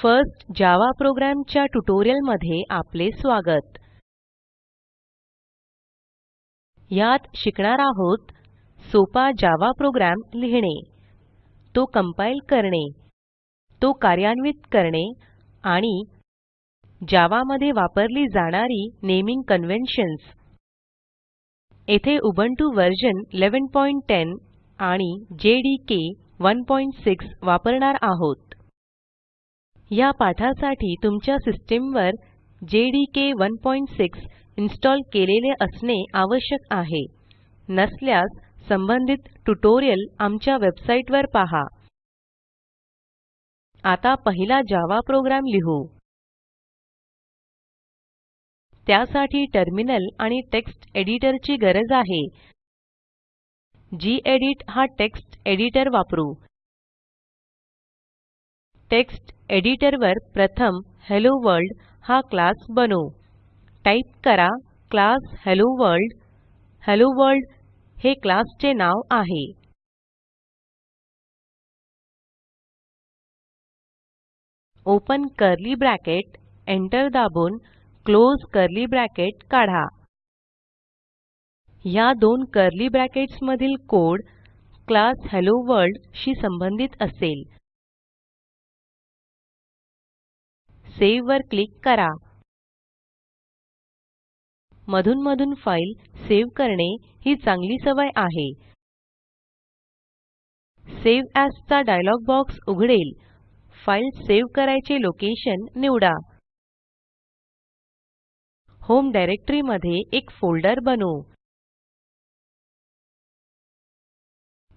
First Java programme च्या ट्युटोरियलमध्ये आपले स्वागत. यात शिकणार आहोत सोपा जावा प्रोग्राम लिहिणे तो कंपाइल करणे तो कार्यान्वित करणे आणि जावा मध्ये वापरली जाणारी नेमिंग कन्व्हेन्शन्स. येथे उबुंटू व्हर्शन 1110 आणि जेडीके 16 वापरणार आहोत. ह्या पाठासाठी तुमच्या सिस्टीमवर जेडीके 16 इन्स्टॉल केलेले असणे आवश्यक आहे. नसल्यास संबंधित ट्युटोरियल आमच्या वेबसाईटवर पहा. आता पहिला जावा प्रोग्राम लिहू. त्यासाठी टर्मिनल आणि टेक्स्ट एडिटरची गरज आहे. गेडीत हा टेक्स्ट एडिटर वापरू. टेक्स्ट एडिटरवर प्रथम हेल्लो वर्ल्ड हा क्लास बनवू. टाईप करा class hello world hello world हे क्लास चे नाव आहे. ओपन कर्ली ब्रॅकेट एंटर दाबून क्लोज कर्ली ब्रॅकेट काढा. ह्या दोन कर्ली ब्रॅकेट्स मधील कोड क्लास हेलोवर्ल्ड शी संबंधित असेल. सावे वर क्लिक करा. मधून मधून फाईल सेव्ह करणे ही चांगली सवय आहे. सेव एएस चा डायलॉग बॉक्स उघडेल. फाईल सेव्ह करायचे लोकेशन निवडा. होम डायरेक्टरी मध्ये एक फोल्डर बनवू.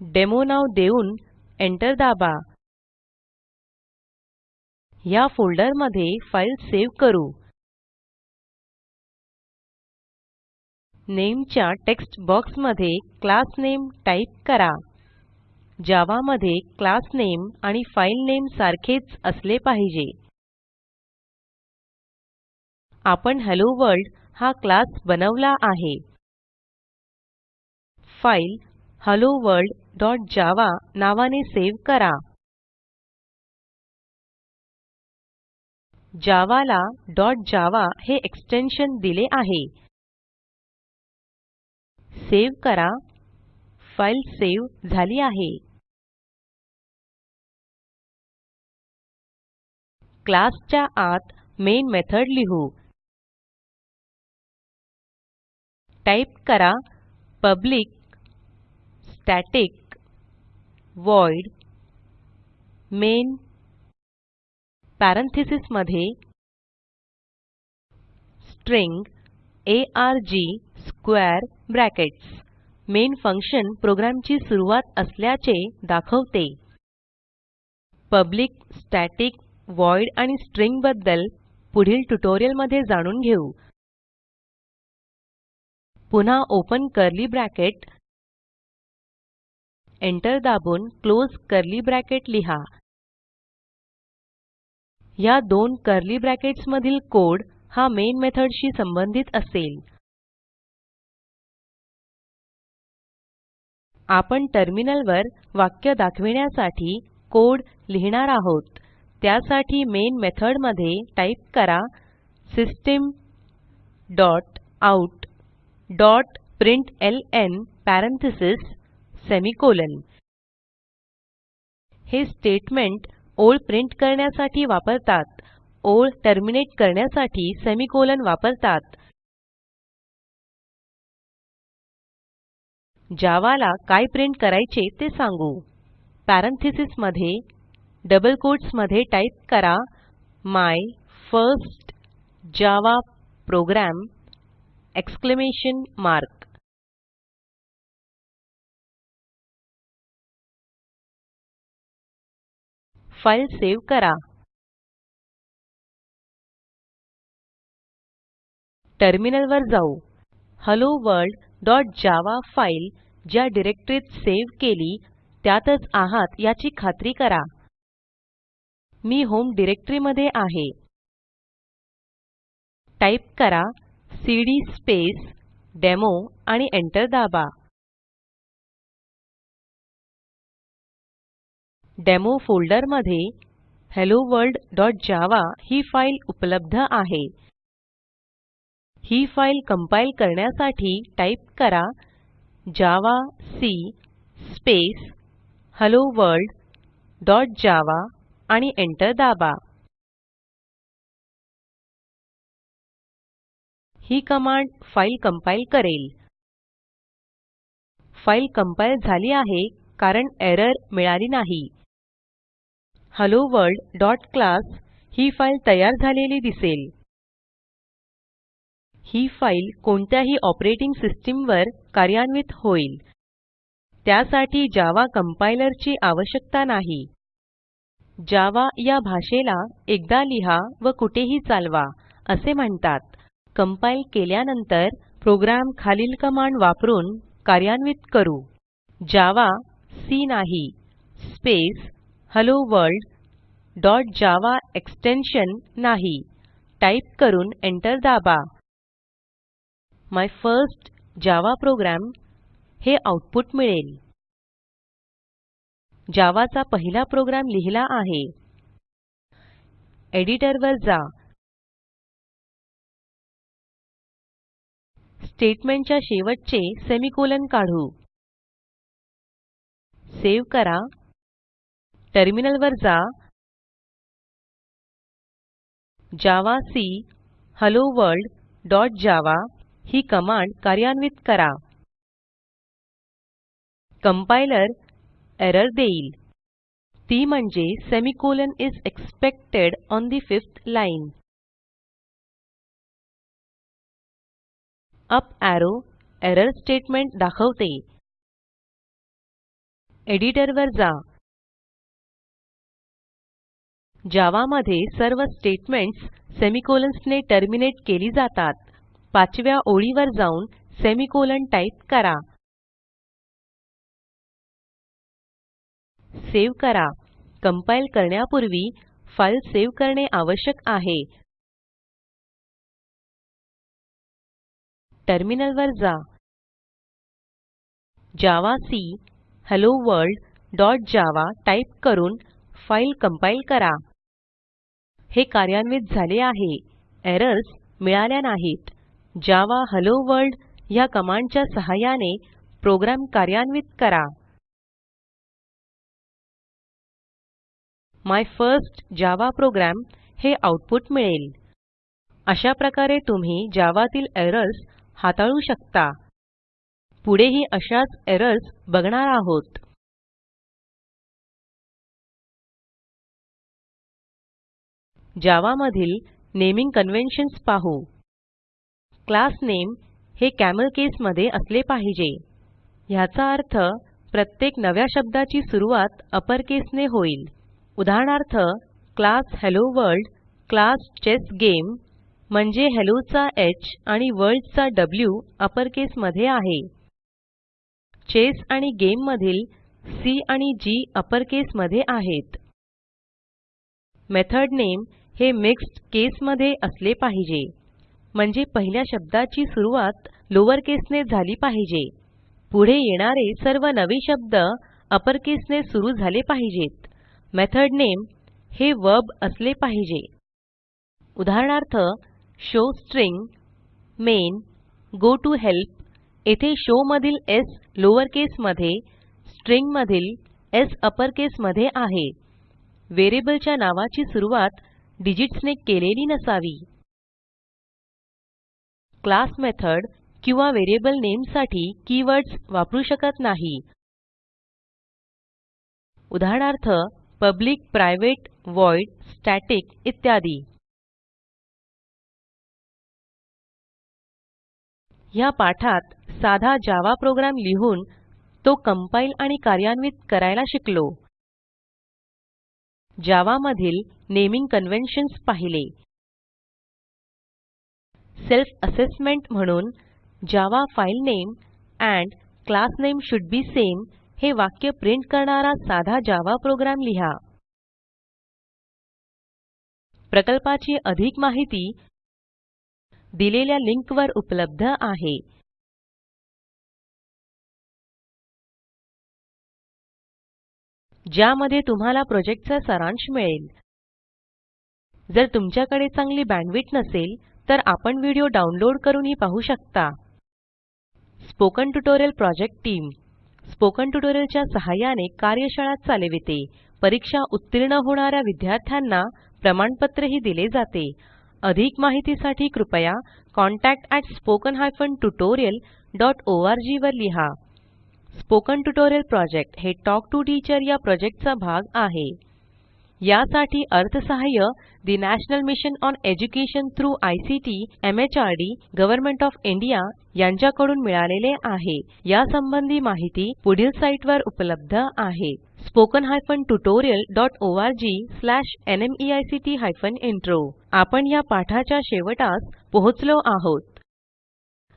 डेमो नाव देऊन एंटर दाबा. ह्या फोल्डरमध्ये फाईल सेव्ह करू. नामे च्या टेक्स्ट बॉक्समध्ये क्लास नामे टाईप करा. जावा मध्ये क्लास नामे आणि फाइल नामे सारखेच असले पाहिजे. आपण हेलोवर्ल्ड हा क्लास बनवला आहे. फाईल helloworldजावा नावाने सेव्ह करा. जावा ला java हे एक्सटेन्शन दिले आहे. सेव्ह करा. फाईल सेव्ह झाली आहे. क्लासच्या आत मेन मेथड लिहू. टाईप करा public static void main parentheses मध्ये string arg square brackets. Main function प्रोग्रॅमची सुरूवात असल्याचे दाखवते. पब्लिक स्टॅटिक व्हॉइड आणि स्ट्रिंगबद्दल पुढील ट्युटोरियलमध्ये जाणून घेऊ. पुन्हा ओपन कर्ली ब्रॅकेट. एंटर दाबून क्लोज कर्ली ब्रॅकेट लिहा. ह्या दोन कर्ली ब्रॅकेट्स मधील कोड हा मेन मेथडशी संबंधित असेल. आपण टर्मिनलवर वाक्य दाखविण्यासाठी कोड लिहिणार आहोत. त्यासाठी मेन मेथडमध्ये टाईप करा system dot out dot println parentheses semicolon. हे स्टेटमेंट ओळ प्रिंट करण्यासाठी वापरतात. ओळ टर्मिनेट करण्यासाठी सेमिकोलॉन वापरतात. जावा ला काय प्रिंट करायचे ते सांगू. पॅरेंथीसेस मध्ये डबल कोट्समध्ये टाईप करा my first Java program exclamation mark. File save करा. टर्मिनल वर जाऊ. helloworldजावा फाईल ज्या डिरेक्टरीत सेव्ह केली त्यातच आहात याची खात्री करा. मी होम डायरेक्टरी मध्ये आहे. टाईप करा सीडी स्पेस डेमो आणि एंटर दाबा. डेमो फोल्डरमध्ये helloworldजावा ही फाईल उपलब्ध आहे. ही फाईल कंपाइल करण्यासाठी टाईप करा javac space hello world dot Java आणि एंटर दाबा. ही कमांड फाईल कंपाइल करेल. फाईल कंपाइल झाली आहे कारण एरर मिळाली नाही. हेलोवर्ल्ड डॉट क्लास ही फाईल तयार झालेली दिसेल. ही फाईल कोणत्याही ऑपरेटिंग सिस्टीमवर कार्यान्वित होईल. त्यासाठी जावा कंपाइलर ची आवश्यकता नाही. जावा या भाषेला एकदा लिहा व कुठेही चालवा असे म्हणतात. कंपाइल केल्यानंतर प्रोग्राम खालील कमांड वापरून कार्यान्वित करू. जावा सी नाही space hello world dot Java extension नाही. टाईप करून एंटर दाबा. माय फर्स्ट जावा प्रोग्राम हे आऊटपुट मिळेल. जावा चा पहिला प्रोग्राम लिहिला आहे. एडिटर वर जा. स्टेटमेंटच्या शेवटचे सेमिकोलॉन काढू. सेव्ह करा. टर्मिनल वर जा. Javac hello world dot Java ही कमांड कार्यान्वित करा. कंपाइलर एरर देईल. ती म्हणजे semicolon is expected on the fifth line. Up arrow error statement दाखवते. एडिटर वर जा. जावा मध्ये सर्व स्टेटमेंट्स सेमिकोलॉन्स ने टर्मिनेट केली जातात. पाचव्या ओळीवर जाऊन सेमिकोलॉन टाईप करा. सेव्ह करा. कंपाइल करण्यापूर्वी फाईल सेव्ह करणे आवश्यक आहे. टर्मिनल वर जा javac hello world dot Java type करून फाईल कंपाइल करा. हे कार्यान्वित झाले आहे. एरर्स मिळाल्या नाहीत. जावा हेलोवर्ल्ड ह्या कमांडच्या सहाय्याने प्रोग्राम कार्यान्वित करा. माय फर्स्ट जावा प्रोग्राम हे आऊटपुट मिळेल. अशा प्रकारे तुम्ही जावातील एरर्स हाताळू शकता. पुढेही अशाच एरर्स बघणार आहोत. जावा मधील नेमिंग कन्व्हेन्शन्स पाहू. क्लास नेम हे कॅमल केस मध्ये असले पाहिजे. ह्याचा अर्थ प्रत्येक नव्या शब्दाची सुरूवात अपर केस ने होईल. उदाहरणार्थ class hello world class chess game म्हणजे हेल्लो चा ह आणि वर्ल्ड चा व्ही अपर केस मध्ये आहे. चेस आणि गेम मधील सी आणि जी अपर केस मध्ये आहेत. मेथड नेम हे मिक्स्ड केस मध्ये असले पाहिजे. म्हणजे पहिल्या शब्दाची सुरूवात लोअर केसने झाली पाहिजे. पुढे येणारे सर्व नवे शब्द अपर केसने सुरू झाले पाहिजेत. मेथड नेम हे वर्ब असले पाहिजे. उदाहरणार्थ शो स्ट्रिंग मेन गोटोहेल्प येथे शो मधील स् लोअर केस मध्ये स्ट्रिंग मधील स् अपर केस मध्ये आहे. व्हेरिएबलच्या नावाची सुरूवात डिजिट्सने केलेली नसावी. क्लास मेथड किंवा व्हेरिएबल नेमसाठी कीवर्ड्स वापरू शकत नाही. उदाहरणार्थ पब्लिक प्रायव्हेट व्हॉइड स्टॅटिक इत्यादी. ह्या पाठात साधा जावा प्रोग्रॅम लिहून तो कंपाईल आणि कार्यान्वित करायला शिकलो. जावा मधील नेमिंग कन्व्हेन्शन्स पाहिले. सेल्फ असेसमेंट म्हणून Java file name and class name should be same हे वाक्य प्रिंट करणारा साधा जावा प्रोग्राम लिहा. प्रकल्पाची अधिक माहिती दिलेल्या लिंकवर उपलब्ध आहे. ज्यामध्ये तुम्हाला प्रोजेक्टचा सारांश मिळेल. जर तुमच्याकडे चांगली बँडविड्थ नसेल तर आपण व्हिडिओ डाउनलोड करूनही पाहू शकता. Spoken tutorial project team. Spoken ट्युटोरियलच्या सहाय्याने कार्यशाळा चालविते. परीक्षा उत्तीर्ण होणाऱ्या विद्यार्थ्यांना प्रमाणपत्रही दिले जाते. अधिक माहितीसाठी कृपया contactspoken tutorialorg वर लिहा. स्पोकन ट्युटोरियल प्रॉजेक्ट हे टॉक टू टीचर या प्रॉजेक्टचा भाग आहे. यासाठी अर्थसहाय्य the national mission on education through ICT MHRD government of India यांच्याकडून मिळालेले आहे. यासंबंधी माहिती पुढील साईटवर उपलब्ध आहे. Spoken hyphen tutorial dot ORG slash NMEICT hyphen intro. आपण या पाठाच्या शेवटास पोहोचलो आहोत.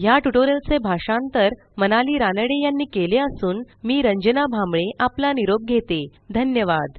ह्या ट्युटोरियलचे भाषांतर मनाली रानडे यांनी केले असून मी रंजना भांबळे आपला निरोप घेते. धन्यवाद.